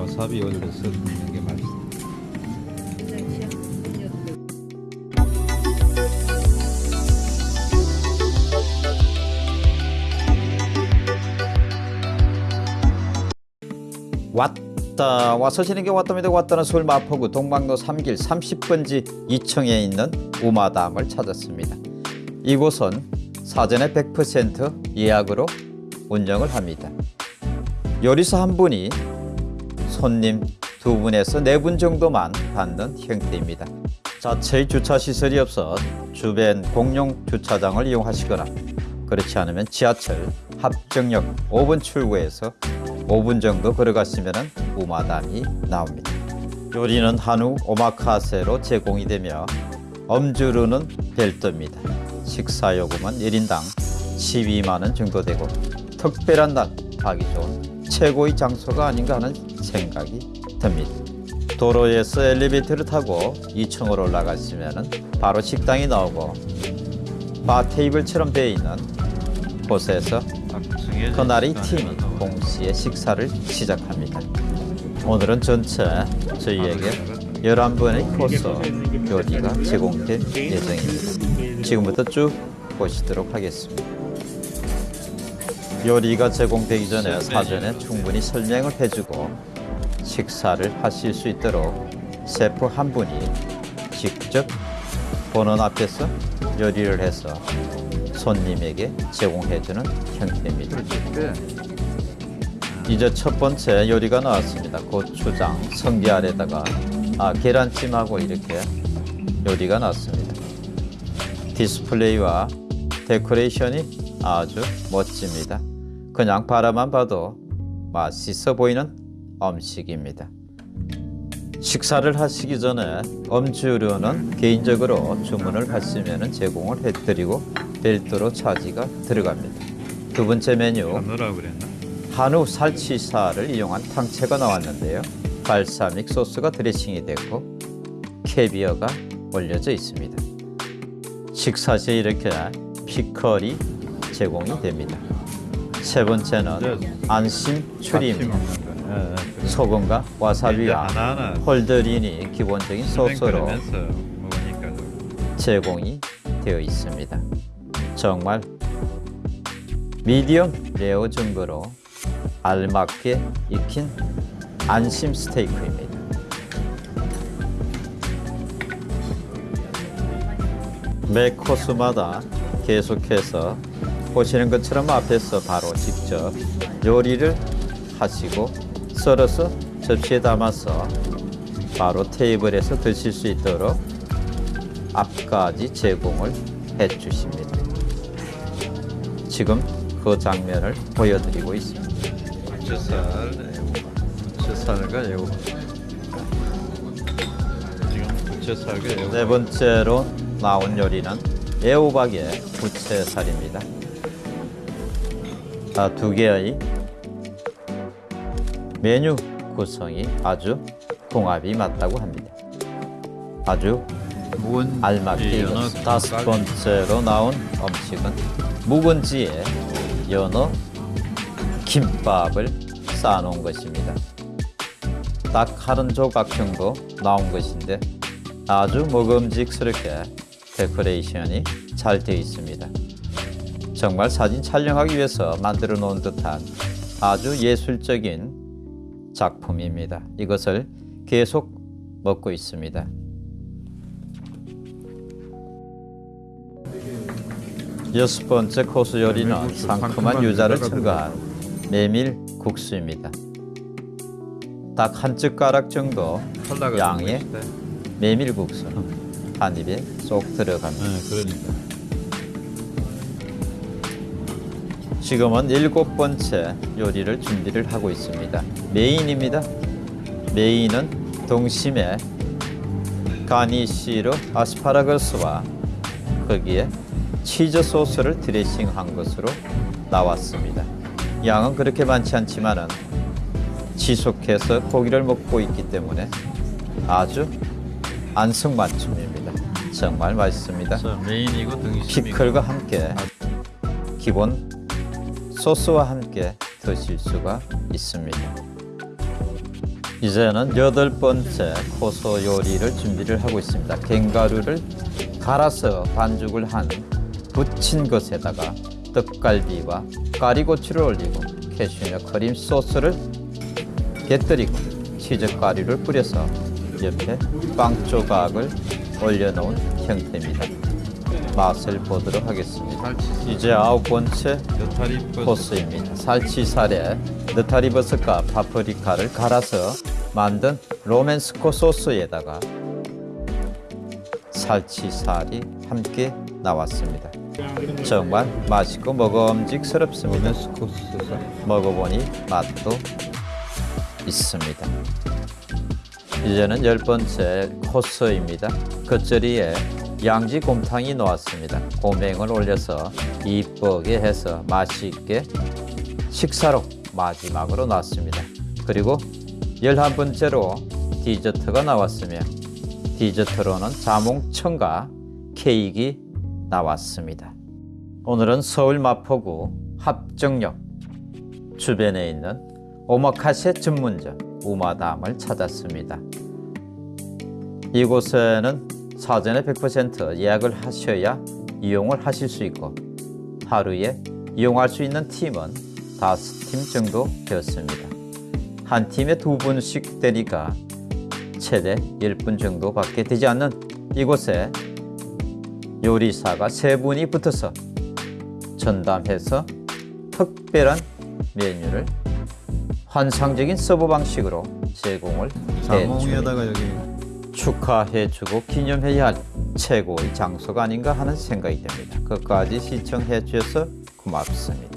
와사비 올려서 먹는 게 맛있어. 왔다. 와서 지는 게 왔답니다. 왔다는 서울 마포구 동방로 3길 30번지 2층에 있는 우마담을 찾았습니다. 이곳은 사전에 100% 예약으로 운영을 합니다. 요리사 한 분이 손님 두 분에서 네 분 정도만 받는 형태입니다 자체의 주차 시설이 없어 주변 공용 주차장을 이용하시거나 그렇지 않으면 지하철 합정역 5번 출구에서 5분 정도 걸어가시면 우마담이 나옵니다. 요리는 한우 오마카세로 제공이 되며 엄주루는 별도입니다. 식사요금은 1인당 12만원 정도 되고 특별한 날 하기 좋은 최고의 장소가 아닌가 하는 생각이 듭니다. 도로에서 엘리베이터를 타고 2층으로 올라가시면 바로 식당이 나오고 바 테이블처럼 되어 있는 곳에서 그날의 팀이 동시에 식사를 시작합니다. 오늘은 전체 저희에게 11번의 코스 요리가 제공될 예정입니다. 지금부터 쭉 보시도록 하겠습니다. 요리가 제공되기 전에 사전에 충분히 설명을 해주고 식사를 하실 수 있도록 셰프 한 분이 직접 보는 앞에서 요리를 해서 손님에게 제공해주는 형태입니다. 이제 첫 번째 요리가 나왔습니다. 고추장, 성게알에다가 아, 계란찜하고 이렇게 요리가 나왔습니다. 디스플레이와 데코레이션이 아주 멋집니다. 그냥 바라만 봐도 맛있어 보이는 음식입니다. 식사를 하시기 전에 음주료는 개인적으로 주문을 하시면 제공을 해드리고 별도로 차지가 들어갑니다. 두 번째 메뉴? 한우 살치살을 이용한 탕채가 나왔는데요. 발사믹 소스가 드레싱이 됐고 캐비어가 올려져 있습니다. 식사 시에 이렇게 피클이 제공이 됩니다. 세 번째는 안심 추리입니다. 예, 예. 소금과 와사비와 whole grain이 기본적인 소스로 제공이 되어 있습니다. 정말 미디엄 레어 정도로 알맞게 익힌 안심 스테이크입니다. 매 코스마다 계속해서 보시는 것처럼 앞에서 바로 직접 요리를 하시고 썰어서 접시에 담아서 바로 테이블에서 드실 수 있도록 앞까지 제공을 해 주십니다. 지금 그 장면을 보여드리고 있습니다. 애호. 지금 부채살과 애호. 네 번째로 나온 요리는 애호박의 부채살입니다. 아, 두 개의 메뉴 구성이 아주 궁합이 맞다고 합니다. 아주 알맞게. 다섯 번째로 나온 음식은 묵은지에 연어 김밥을 쌓아놓은 것입니다. 딱 한 조각 정도 나온 것인데 아주 먹음직스럽게 데코레이션이 잘 되어 있습니다. 정말 사진 촬영하기 위해서 만들어 놓은 듯한 아주 예술적인 작품입니다. 이것을 계속 먹고 있습니다. 여섯 번째 코스 요리는 상큼한 유자를 첨가한 메밀 국수입니다. 딱 한 젓가락 정도 양의 좀 맛있대. 메밀 국수 한 입에 쏙 들어갑니다. 네, 그러니까. 지금은 일곱 번째 요리를 준비를 하고 있습니다. 메인입니다. 메인은 동심에 가니쉬로 아스파라거스와 거기에 치즈 소스를 드레싱한 것으로 나왔습니다. 양은 그렇게 많지 않지만은 지속해서 고기를 먹고 있기 때문에 아주 안성맞춤입니다. 정말 맛있습니다. 자, 메인이고 등심이고. 피클과 함께 기본 소스와 함께 드실 수가 있습니다. 이제는 여덟 번째 코스 요리를 준비를 하고 있습니다. 갱가루를 갈아서 반죽을 한 부친 것에다가 떡갈비와 까리고추를 올리고 캐슈넛 크림 소스를 곁들이고 치즈 가루를 뿌려서 옆에 빵 조각을 올려놓은 형태입니다. 맛을 보도록 하겠습니다. 이제 아홉 번째 코스입니다. 살치살에 느타리버섯과 파프리카를 갈아서 만든 로맨스코 소스에다가 살치살이 함께 나왔습니다. 정말 맛있고 먹음직스럽습니다. 먹어보니 맛도 있습니다. 이제는 열 번째 코스입니다. 겉절이에 양지 곰탕이 나왔습니다. 고명을 올려서 이쁘게 해서 맛있게 식사로 마지막으로 나왔습니다. 그리고 열한 번째로 디저트가 나왔으며 디저트로는 자몽청과 케이크 나왔습니다. 오늘은 서울 마포구 합정역 주변에 있는 오마카세 전문점 우마담을 찾았습니다. 이곳에는 사전에 100% 예약을 하셔야 이용을 하실 수 있고 하루에 이용할 수 있는 팀은 다섯 팀 정도 되었습니다. 한 팀에 두 분씩 되니까 최대 10분 정도밖에 되지 않는 이곳에 요리사가 세 분이 붙어서 전담해서 특별한 메뉴를 환상적인 서브 방식으로 제공을 해줍니다. 자몽에다가 여기 축하해주고 기념해야 할 최고의 장소가 아닌가 하는 생각이 듭니다. 끝까지 시청해 주셔서 고맙습니다.